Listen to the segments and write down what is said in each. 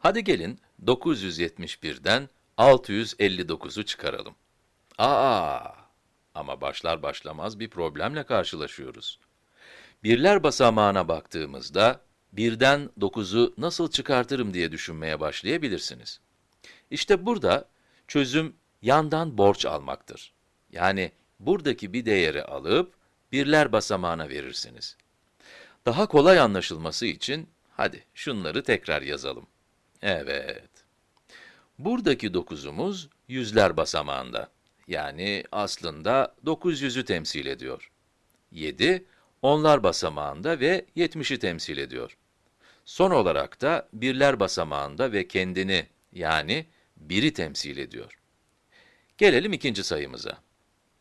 Hadi gelin 971'den 659'u çıkaralım. Aa! Ama başlar başlamaz bir problemle karşılaşıyoruz. Birler basamağına baktığımızda, birden 9'u nasıl çıkartırım diye düşünmeye başlayabilirsiniz. İşte burada çözüm yandan borç almaktır. Yani buradaki bir değeri alıp birler basamağına verirsiniz. Daha kolay anlaşılması için hadi şunları tekrar yazalım. Evet. Buradaki 9'umuz yüzler basamağında. Yani aslında 900'ü temsil ediyor. 7, onlar basamağında ve 70'i temsil ediyor. Son olarak da birler basamağında ve kendini yani 1'i temsil ediyor. Gelelim ikinci sayımıza.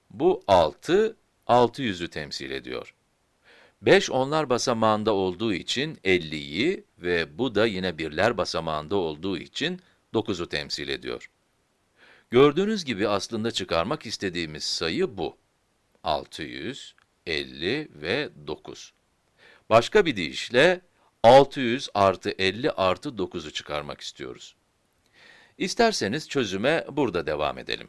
Bu 6, 600'ü temsil ediyor. 5 onlar basamağında olduğu için 50'yi ve bu da yine birler basamağında olduğu için 9'u temsil ediyor. Gördüğünüz gibi aslında çıkarmak istediğimiz sayı bu. 600, 50 ve 9. Başka bir deyişle 600 artı 50 artı 9'u çıkarmak istiyoruz. İsterseniz çözüme burada devam edelim.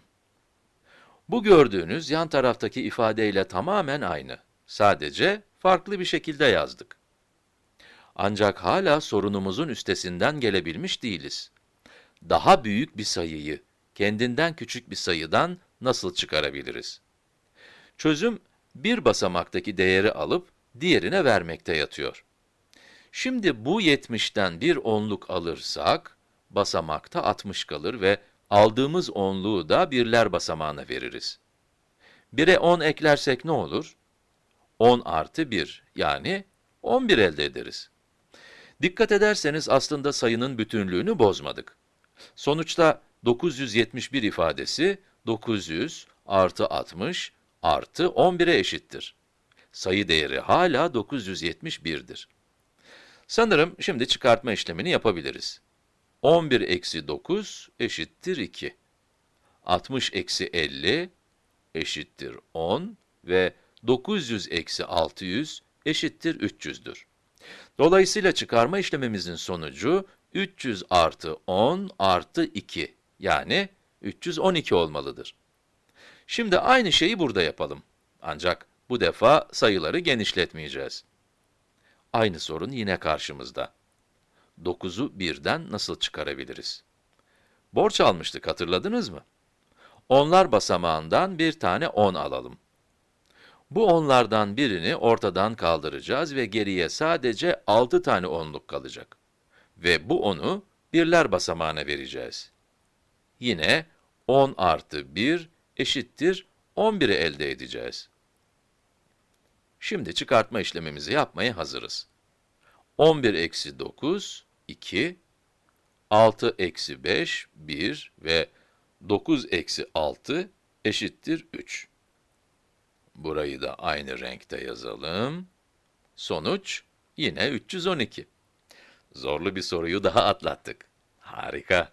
Bu gördüğünüz yan taraftaki ifadeyle tamamen aynı. Sadece farklı bir şekilde yazdık. Ancak hala sorunumuzun üstesinden gelebilmiş değiliz. Daha büyük bir sayıyı, kendinden küçük bir sayıdan nasıl çıkarabiliriz? Çözüm, bir basamaktaki değeri alıp diğerine vermekte yatıyor. Şimdi bu 70'ten bir onluk alırsak, basamakta 60 kalır ve aldığımız onluğu da birler basamağına veririz. 1'e 10 eklersek ne olur? 10 artı 1, yani 11 elde ederiz. Dikkat ederseniz aslında sayının bütünlüğünü bozmadık. Sonuçta 971 ifadesi 900 artı 60 artı 11'e eşittir. Sayı değeri hala 971'dir. Sanırım şimdi çıkartma işlemini yapabiliriz. 11 eksi 9 eşittir 2. 60 eksi 50 eşittir 10 ve 900 eksi 600 eşittir 300'dür. Dolayısıyla çıkarma işlemimizin sonucu 300 artı 10 artı 2 yani 312 olmalıdır. Şimdi aynı şeyi burada yapalım. Ancak bu defa sayıları genişletmeyeceğiz. Aynı sorun yine karşımızda. 9'u birden nasıl çıkarabiliriz? Borç almıştık hatırladınız mı? Onlar basamağından bir tane 10 alalım. Bu onlardan birini ortadan kaldıracağız ve geriye sadece 6 tane onluk kalacak. Ve bu onu birler basamağına vereceğiz. Yine 10 artı 1 eşittir 11'i elde edeceğiz. Şimdi çıkartma işlemimizi yapmaya hazırız. 11 eksi 9, 2, 6 eksi 5, 1 ve 9 eksi 6 eşittir 3. Burayı da aynı renkte yazalım. Sonuç yine 312. Zorlu bir soruyu daha atlattık. Harika.